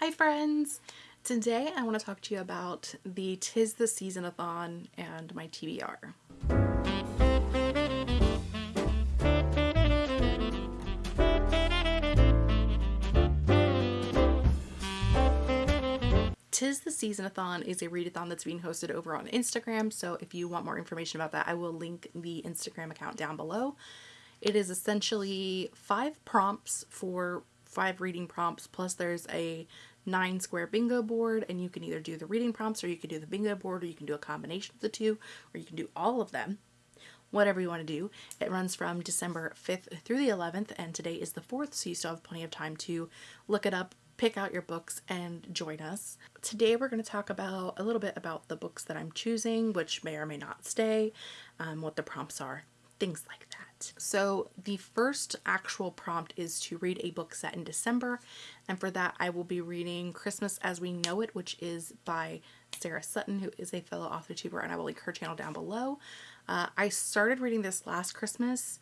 Hi friends! Today I want to talk to you about the Tis the Season-a-thon and my TBR. Tis the Season-a-thon is a readathon that's being hosted over on Instagram, so if you want more information about that, I will link the Instagram account down below. It is essentially five prompts for five reading prompts plus there's a nine square bingo board and you can either do the reading prompts or you can do the bingo board or you can do a combination of the two or you can do all of them. Whatever you want to do. It runs from December 5th through the 11th and today is the 4th so you still have plenty of time to look it up pick out your books and join us. Today we're going to talk about a little bit about the books that I'm choosing which may or may not stay um, what the prompts are things like that so the first actual prompt is to read a book set in December and for that I will be reading Christmas as We Know It which is by Sarah Sutton who is a fellow author tuber and I will link her channel down below. Uh, I started reading this last Christmas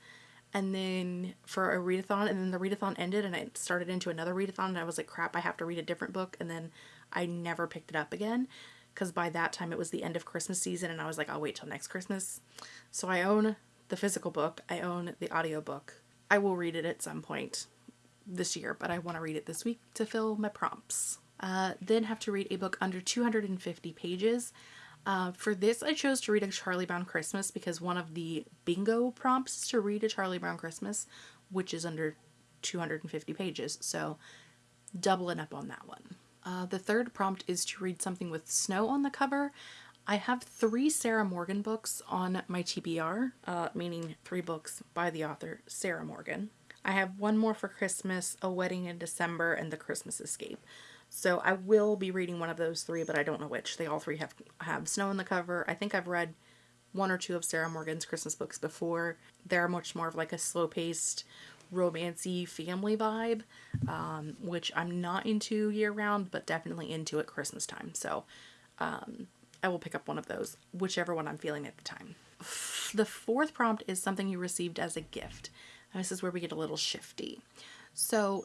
and then for a readathon and then the readathon ended and I started into another readathon and I was like crap I have to read a different book and then I never picked it up again because by that time it was the end of Christmas season and I was like I'll wait till next Christmas. So I own the physical book. I own the audiobook. I will read it at some point this year, but I want to read it this week to fill my prompts. Uh, then have to read a book under 250 pages. Uh, for this, I chose to read A Charlie Brown Christmas because one of the bingo prompts is to read A Charlie Brown Christmas, which is under 250 pages. So doubling up on that one. Uh, the third prompt is to read something with snow on the cover. I have three Sarah Morgan books on my TBR, uh, meaning three books by the author Sarah Morgan. I have one more for Christmas, A Wedding in December, and The Christmas Escape. So I will be reading one of those three, but I don't know which. They all three have, have snow in the cover. I think I've read one or two of Sarah Morgan's Christmas books before. They're much more of like a slow-paced, romancy family vibe, um, which I'm not into year-round, but definitely into at Christmas time. So um, I will pick up one of those, whichever one I'm feeling at the time. The fourth prompt is something you received as a gift. And this is where we get a little shifty. So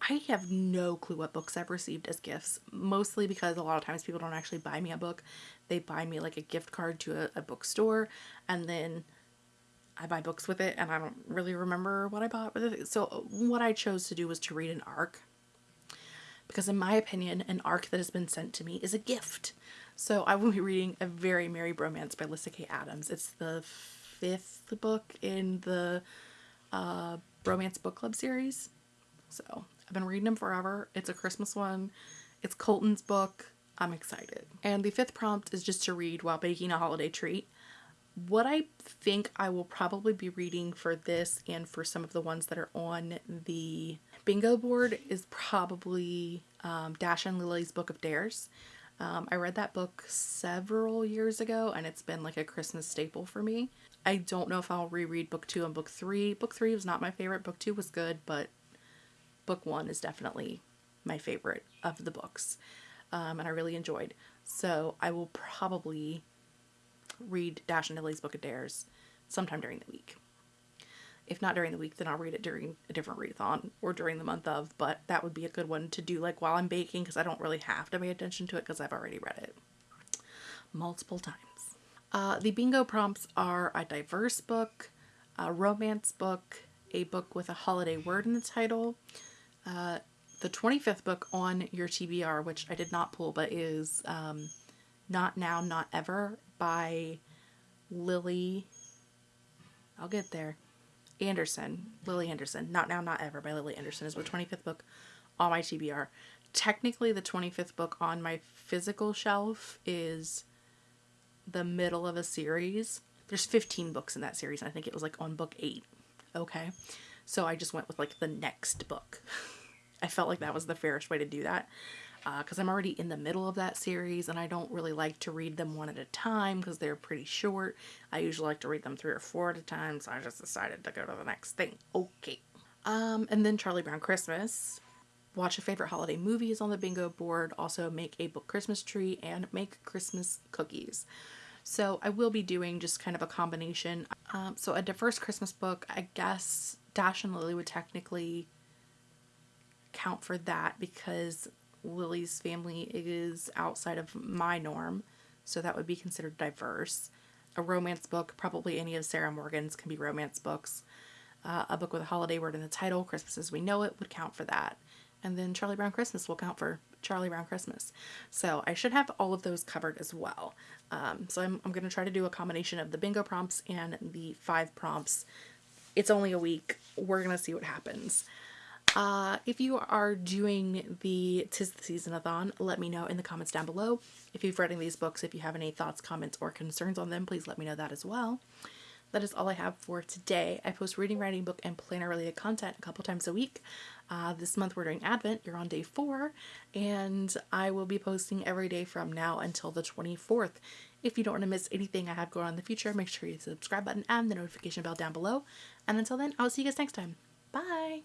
I have no clue what books I've received as gifts, mostly because a lot of times people don't actually buy me a book. They buy me like a gift card to a, a bookstore and then I buy books with it and I don't really remember what I bought. So what I chose to do was to read an arc because in my opinion, an arc that has been sent to me is a gift. So I will be reading A Very Merry Bromance by Lyssa Kay Adams. It's the fifth book in the uh, Bromance Book Club series. So I've been reading them forever. It's a Christmas one. It's Colton's book. I'm excited. And the fifth prompt is just to read while baking a holiday treat. What I think I will probably be reading for this and for some of the ones that are on the bingo board is probably um, Dash and Lily's Book of Dares. Um, I read that book several years ago and it's been like a Christmas staple for me. I don't know if I'll reread book two and book three. Book three was not my favorite. Book two was good, but book one is definitely my favorite of the books. Um, and I really enjoyed. So I will probably read Dash and Lily's Book of Dares sometime during the week. If not during the week, then I'll read it during a different readathon or during the month of, but that would be a good one to do like while I'm baking because I don't really have to pay attention to it because I've already read it multiple times. Uh, the bingo prompts are a diverse book, a romance book, a book with a holiday word in the title, uh, the 25th book on your TBR, which I did not pull, but is um, Not Now, Not Ever by Lily. I'll get there. Anderson, Lily Anderson, Not Now, Not Ever by Lily Anderson is the 25th book on my TBR. Technically, the 25th book on my physical shelf is the middle of a series. There's 15 books in that series, and I think it was like on book 8. Okay, so I just went with like the next book. I felt like that was the fairest way to do that because uh, I'm already in the middle of that series and I don't really like to read them one at a time because they're pretty short. I usually like to read them three or four at a time so I just decided to go to the next thing. Okay. Um, and then Charlie Brown Christmas. Watch a favorite holiday movies on the bingo board. Also make a book Christmas tree and make Christmas cookies. So I will be doing just kind of a combination. Um, so a diverse Christmas book, I guess Dash and Lily would technically count for that because Lily's family is outside of my norm, so that would be considered diverse. A romance book, probably any of Sarah Morgan's, can be romance books. Uh, a book with a holiday word in the title, Christmas as We Know It, would count for that. And then Charlie Brown Christmas will count for Charlie Brown Christmas. So I should have all of those covered as well. Um, so I'm, I'm going to try to do a combination of the bingo prompts and the five prompts. It's only a week. We're going to see what happens. Uh, if you are doing the Tis the Season-a-thon, let me know in the comments down below. If you've read any of these books, if you have any thoughts, comments, or concerns on them, please let me know that as well. That is all I have for today. I post reading, writing, book, and planner related content a couple times a week. Uh, this month we're doing Advent. You're on day four, and I will be posting every day from now until the 24th. If you don't want to miss anything I have going on in the future, make sure you hit the subscribe button and the notification bell down below. And until then, I'll see you guys next time. Bye!